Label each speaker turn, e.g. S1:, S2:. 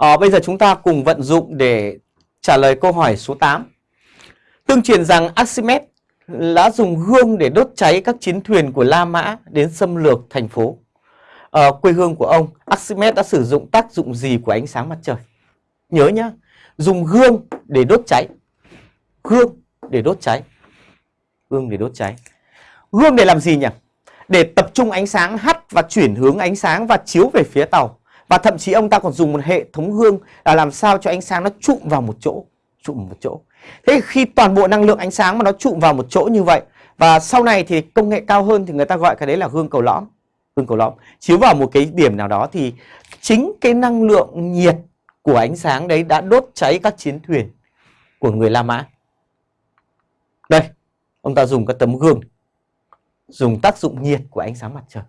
S1: À, bây giờ chúng ta cùng vận dụng để trả lời câu hỏi số 8. Tương truyền rằng Archimedes đã dùng hương để đốt cháy các chiến thuyền của La Mã đến xâm lược thành phố. À, quê hương của ông, Archimedes đã sử dụng tác dụng gì của ánh sáng mặt trời? Nhớ nhá, dùng hương để đốt cháy. Hương để đốt cháy. Hương để đốt cháy. Hương để làm gì nhỉ? Để tập trung ánh sáng hắt và chuyển hướng ánh sáng và chiếu về phía tàu. Và thậm chí ông ta còn dùng một hệ thống gương là làm sao cho ánh sáng nó trụm vào một chỗ. Trụm một chỗ. Thế khi toàn bộ năng lượng ánh sáng mà nó trụm vào một chỗ như vậy và sau này thì công nghệ cao hơn thì người ta gọi cái đấy là gương cầu lõm. gương cầu lõm. Chiếu vào một cái điểm nào đó thì chính cái năng lượng nhiệt của ánh sáng đấy đã đốt cháy các chiến thuyền của người La Mã. Đây, ông ta dùng cái tấm gương dùng tác dụng nhiệt của ánh sáng mặt trời